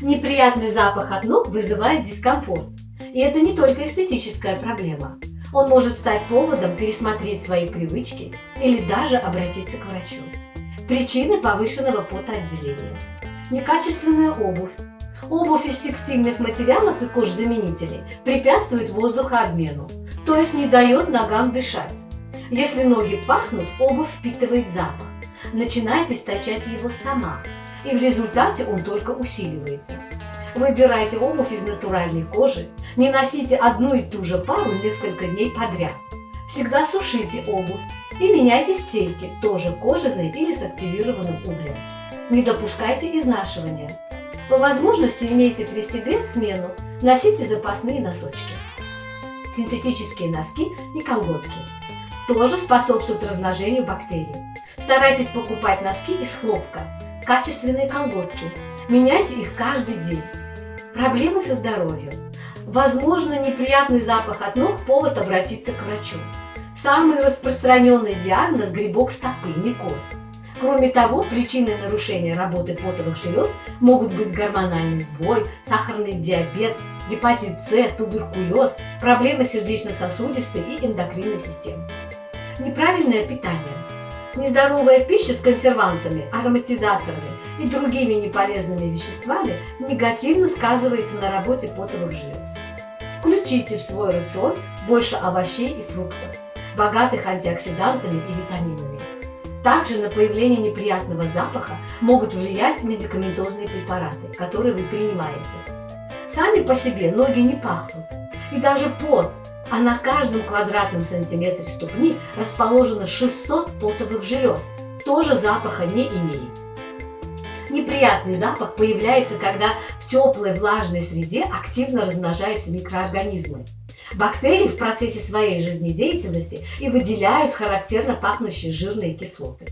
Неприятный запах от ног вызывает дискомфорт. И это не только эстетическая проблема. Он может стать поводом пересмотреть свои привычки или даже обратиться к врачу. Причины повышенного потоотделения. Некачественная обувь. Обувь из текстильных материалов и кожзаменителей препятствует воздухообмену, то есть не дает ногам дышать. Если ноги пахнут, обувь впитывает запах, начинает источать его сама, и в результате он только усиливается. Выбирайте обувь из натуральной кожи, не носите одну и ту же пару несколько дней подряд. Всегда сушите обувь и меняйте стельки, тоже кожаные или с активированным углем. Не допускайте изнашивания. По возможности имейте при себе смену, носите запасные носочки. Синтетические носки и колготки тоже способствуют размножению бактерий. Старайтесь покупать носки из хлопка, качественные колготки. Меняйте их каждый день. Проблемы со здоровьем. Возможно, неприятный запах от ног – повод обратиться к врачу. Самый распространенный диагноз – грибок стопы, микоз. Кроме того, причиной нарушения работы потовых желез могут быть гормональный сбой, сахарный диабет, гепатит С, туберкулез, проблемы сердечно-сосудистой и эндокринной системы. Неправильное питание. Нездоровая пища с консервантами, ароматизаторами и другими неполезными веществами негативно сказывается на работе потовых желез. Включите в свой рацион больше овощей и фруктов, богатых антиоксидантами и витаминами. Также на появление неприятного запаха могут влиять медикаментозные препараты, которые вы принимаете. Сами по себе ноги не пахнут, и даже пот, а на каждом квадратном сантиметре ступни расположено 600 потовых желез, тоже запаха не имеет. Неприятный запах появляется, когда в теплой влажной среде активно размножаются микроорганизмы. Бактерии в процессе своей жизнедеятельности и выделяют характерно пахнущие жирные кислоты.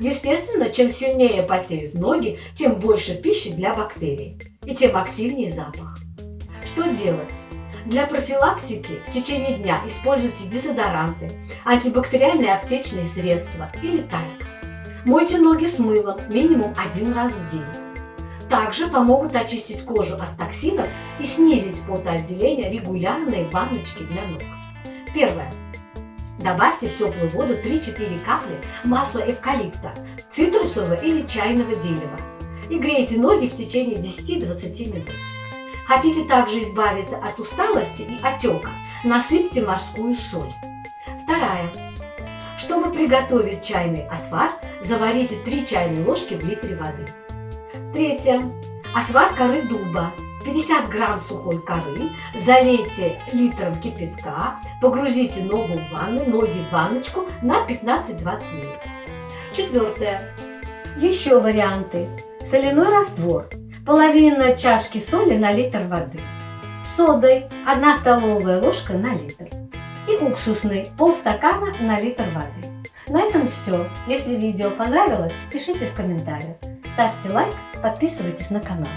Естественно, чем сильнее потеют ноги, тем больше пищи для бактерий и тем активнее запах. Что делать? Для профилактики в течение дня используйте дезодоранты, антибактериальные аптечные средства или тальк. Мойте ноги с мылом минимум один раз в день. Также помогут очистить кожу от токсинов и снизить потоотделение регулярные ванночки для ног. Первое. Добавьте в теплую воду 3-4 капли масла эвкалипта, цитрусового или чайного дерева и грейте ноги в течение 10-20 минут. Хотите также избавиться от усталости и отека, насыпьте морскую соль. Вторая. Чтобы приготовить чайный отвар, заварите 3 чайные ложки в литре воды. Третье. Отвар коры дуба. 50 грамм сухой коры, залейте литром кипятка, погрузите ногу в ванну, ноги в ванночку на 15-20 минут. Четвертое. Еще варианты. Соляной раствор. Половина чашки соли на литр воды. Содой 1 столовая ложка на литр. И уксусный полстакана на литр воды. На этом все. Если видео понравилось, пишите в комментариях. Ставьте лайк, подписывайтесь на канал.